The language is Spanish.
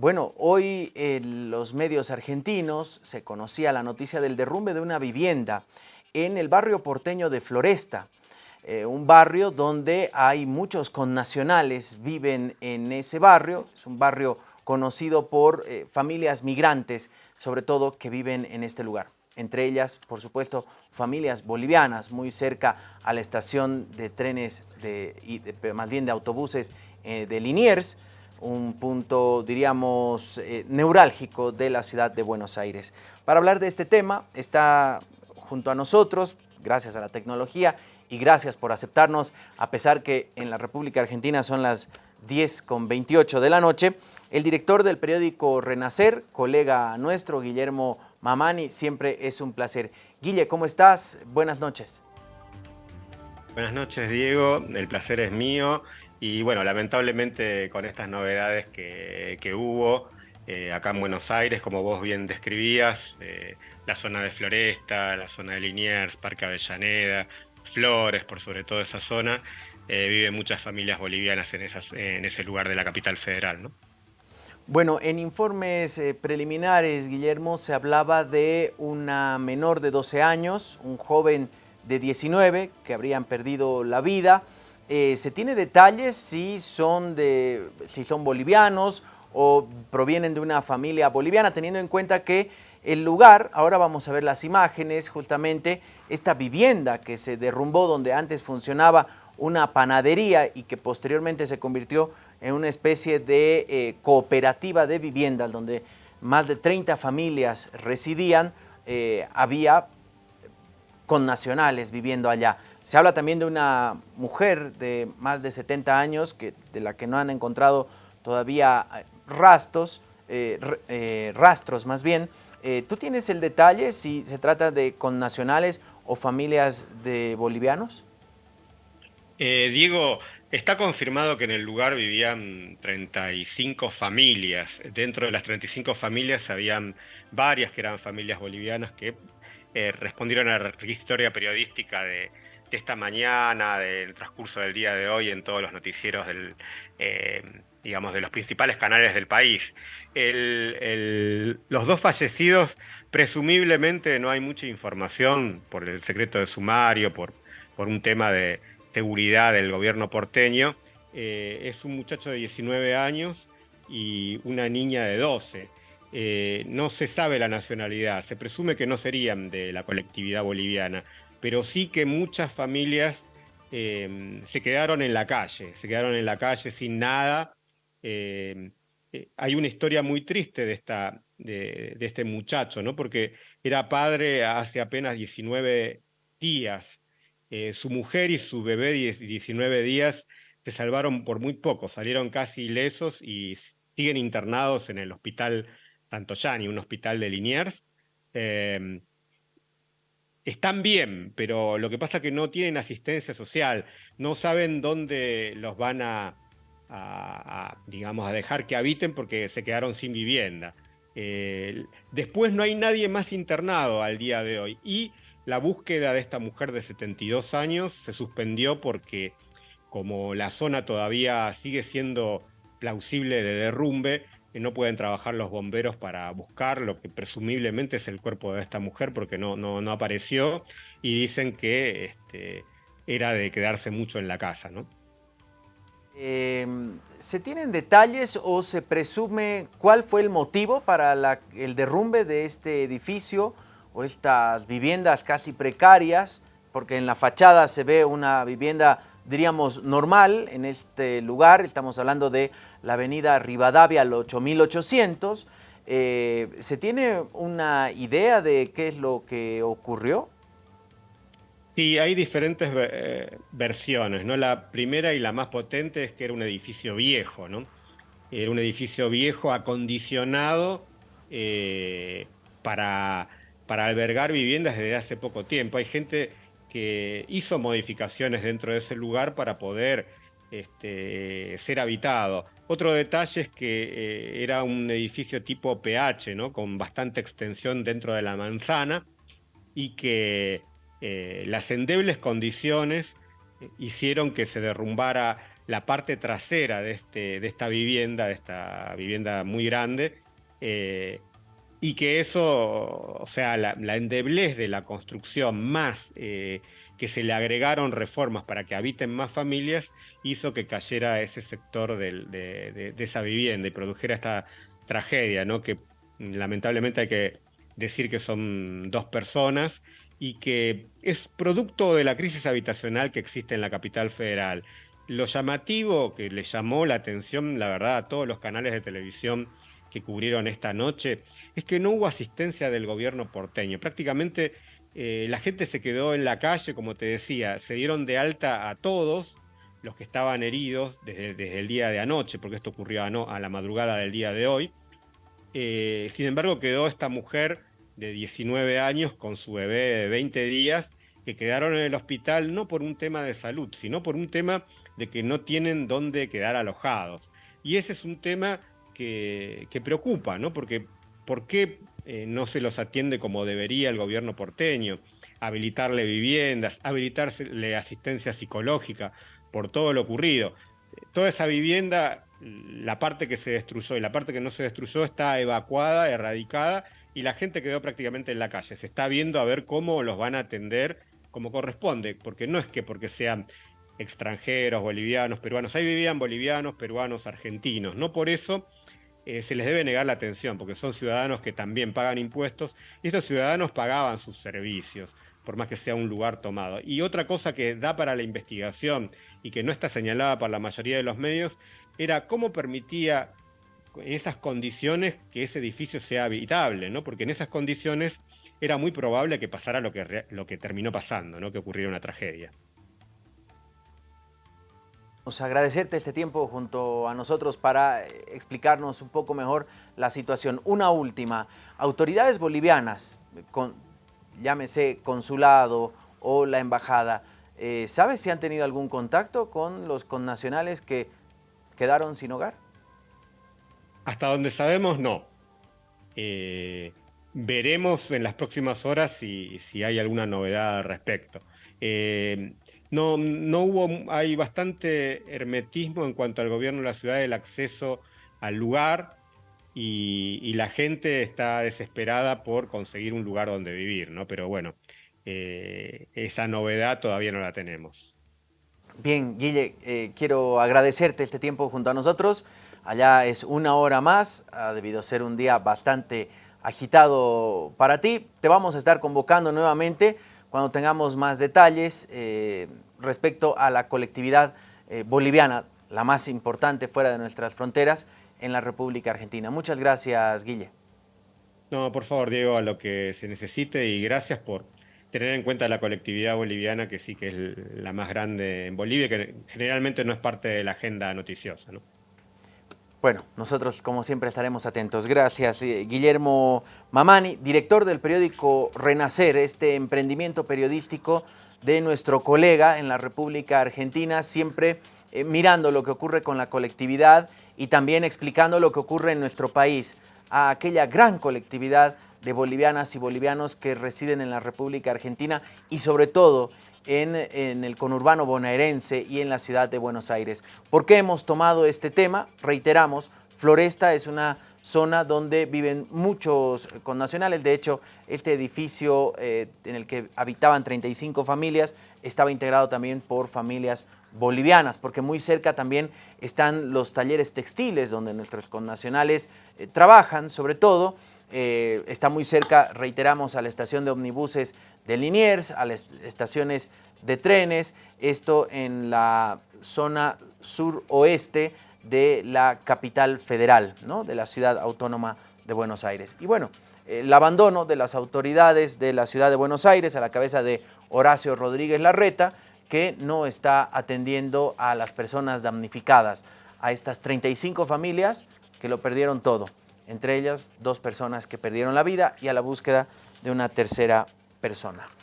Bueno, hoy en los medios argentinos se conocía la noticia del derrumbe de una vivienda en el barrio porteño de Floresta, eh, un barrio donde hay muchos connacionales, viven en ese barrio, es un barrio conocido por eh, familias migrantes, sobre todo que viven en este lugar. Entre ellas, por supuesto, familias bolivianas muy cerca a la estación de trenes, de, más bien de autobuses eh, de Liniers, un punto, diríamos, eh, neurálgico de la ciudad de Buenos Aires. Para hablar de este tema está junto a nosotros, gracias a la tecnología y gracias por aceptarnos, a pesar que en la República Argentina son las 10 con 28 de la noche, el director del periódico Renacer, colega nuestro, Guillermo Mamani, siempre es un placer. Guille, ¿cómo estás? Buenas noches. Buenas noches, Diego. El placer es mío. Y bueno, lamentablemente con estas novedades que, hubo eh, acá en Buenos Aires, como vos bien describías, eh, la zona de Floresta, la zona de Liniers, Parque Avellaneda, Flores, por sobre todo esa zona, eh, viven muchas familias bolivianas en, esas, en ese lugar de la capital federal. ¿no? Bueno, en informes preliminares, Guillermo, se hablaba de una menor de 12 años, un joven de 19 que habrían perdido la vida, eh, ¿Se tiene detalles si son, de, si son bolivianos o provienen de una familia boliviana, teniendo en cuenta que el lugar, ahora vamos a ver las imágenes, justamente esta vivienda que se derrumbó donde antes funcionaba una panadería y que posteriormente se convirtió en una especie de eh, cooperativa de viviendas donde más de 30 familias residían, eh, había connacionales viviendo allá. Se habla también de una mujer de más de 70 años que, de la que no han encontrado todavía eh, rastros, eh, eh, rastros más bien. ¿Tú tienes el detalle si se trata de connacionales o familias de bolivianos? Diego, está confirmado que en el lugar vivían 35 familias. Dentro de las 35 familias habían varias que eran familias bolivianas que respondieron a la historia periodística de, de esta mañana, del transcurso del día de hoy en todos los noticieros del, eh, digamos, de los principales canales del país. los dos fallecidos, presumiblemente no hay mucha información por el secreto de sumario, por, por un tema de seguridad del gobierno porteño. Eh, es un muchacho de 19 años y una niña de 12. Eh, no se sabe la nacionalidad, se presume que no serían de la colectividad boliviana pero sí que muchas familias em, se quedaron en la calle, se quedaron en la calle sin nada. Em, eh, hay una historia muy triste de, esta, de, este muchacho, ¿no? porque era padre hace apenas 19 días. Eh, su mujer y su bebé de 19 días se salvaron por muy poco, salieron casi ilesos y siguen internados en el hospital Santoyani, un hospital de Liniers. Em, están bien, pero lo que pasa es que no tienen asistencia social, no saben dónde los van a, digamos, a dejar que habiten porque se quedaron sin vivienda. Eh, después no hay nadie más internado al día de hoy y la búsqueda de esta mujer de 72 años se suspendió porque como la zona todavía sigue siendo plausible de derrumbe, no pueden trabajar los bomberos para buscar lo que presumiblemente es el cuerpo de esta mujer porque no, no, apareció y dicen que este, era de quedarse mucho en la casa. ¿no? Em, ¿Se tienen detalles o se presume cuál fue el motivo para el derrumbe de este edificio o estas viviendas casi precarias? Porque en la fachada se ve una vivienda diríamos, normal en este lugar. Estamos hablando de la avenida Rivadavia al 8800. Eh, ¿Se tiene una idea de qué es lo que ocurrió? Sí, hay diferentes eh, versiones. ¿no? La primera y la más potente es que era un edificio viejo, ¿no? Era un edificio viejo acondicionado eh, para, para albergar viviendas desde hace poco tiempo. Hay gente que hizo modificaciones dentro de ese lugar para poder este, ser habitado. Otro detalle es que eh, era un edificio tipo PH, ¿no? con bastante extensión dentro de la manzana y que eh, las endebles condiciones eh, hicieron que se derrumbara la parte trasera de, este, de esta vivienda, de esta vivienda muy grande, y que eso, o sea, la, endeblez de la construcción más eh, que se le agregaron reformas para que habiten más familias, hizo que cayera ese sector de, esa vivienda y produjera esta tragedia, ¿no? que lamentablemente hay que decir que son dos personas y que es producto de la crisis habitacional que existe en la capital federal. Lo llamativo que le llamó la atención, la verdad, a todos los canales de televisión que cubrieron esta noche, es que no hubo asistencia del gobierno porteño. Prácticamente eh, la gente se quedó en la calle, como te decía, se dieron de alta a todos los que estaban heridos desde, el día de anoche, porque esto ocurrió a, la madrugada del día de hoy. Eh, sin embargo, quedó esta mujer de 19 años con su bebé de 20 días que quedaron en el hospital no por un tema de salud, sino por un tema de que no tienen dónde quedar alojados. Y ese es un tema que, preocupa, ¿no? Porque ¿por qué eh, no se los atiende como debería el gobierno porteño? Habilitarle viviendas, habilitarle asistencia psicológica por todo lo ocurrido. Toda esa vivienda, la parte que se destruyó y la parte que no se destruyó está evacuada, erradicada y la gente quedó prácticamente en la calle. Se está viendo a ver cómo los van a atender como corresponde, porque no es que porque sean extranjeros, bolivianos, peruanos, ahí vivían bolivianos, peruanos, argentinos, no por eso eh, se les debe negar la atención, porque son ciudadanos que también pagan impuestos y estos ciudadanos pagaban sus servicios, por más que sea un lugar tomado. Y otra cosa que da para la investigación y que no está señalada por la mayoría de los medios era cómo permitía en esas condiciones que ese edificio sea habitable, ¿no? Porque en esas condiciones era muy probable que pasara lo que, lo que terminó pasando, ¿no? Que ocurriera una tragedia. Agradecerte este tiempo junto a nosotros para eh, explicarnos un poco mejor la situación. Una última, autoridades bolivianas, con, llámese consulado o la embajada, eh, ¿sabes si han tenido algún contacto con los connacionales que quedaron sin hogar? Hasta donde sabemos, no. Eh, veremos en las próximas horas si, hay alguna novedad al respecto. Eh, no, no hubo, hay bastante hermetismo en cuanto al gobierno de la ciudad del acceso al lugar y, la gente está desesperada por conseguir un lugar donde vivir, ¿no? Pero bueno, eh, esa novedad todavía no la tenemos. Bien, Guille, quiero agradecerte este tiempo junto a nosotros. Allá es una hora más, ha debido ser un día bastante agitado para ti. Te vamos a estar convocando nuevamente cuando tengamos más detalles eh, respecto a la colectividad eh, boliviana, la más importante fuera de nuestras fronteras en la República Argentina. Muchas gracias, Guille. No, por favor, Diego, a lo que se necesite y gracias por tener en cuenta la colectividad boliviana, que sí que es la más grande en Bolivia, que generalmente no es parte de la agenda noticiosa. ¿no? Bueno, nosotros como siempre estaremos atentos. Gracias, eh, Guillermo Mamani, director del periódico Renacer, este emprendimiento periodístico de nuestro colega en la República Argentina, siempre eh, mirando lo que ocurre con la colectividad y también explicando lo que ocurre en nuestro país a aquella gran colectividad de bolivianas y bolivianos que residen en la República Argentina y sobre todo en, el conurbano bonaerense y en la ciudad de Buenos Aires. ¿Por qué hemos tomado este tema? Reiteramos, Floresta es una zona donde viven muchos connacionales. De hecho, este edificio eh, en el que habitaban 35 familias estaba integrado también por familias bolivianas, porque muy cerca también están los talleres textiles donde nuestros connacionales eh, trabajan, sobre todo, eh, está muy cerca, reiteramos, a la estación de omnibuses de Liniers, a las estaciones de trenes, esto en la zona suroeste de la capital federal, ¿no? de la ciudad autónoma de Buenos Aires. Y bueno, el abandono de las autoridades de la ciudad de Buenos Aires a la cabeza de Horacio Rodríguez Larreta, que no está atendiendo a las personas damnificadas, a estas 35 familias que lo perdieron todo entre ellas dos personas que perdieron la vida y a la búsqueda de una tercera persona.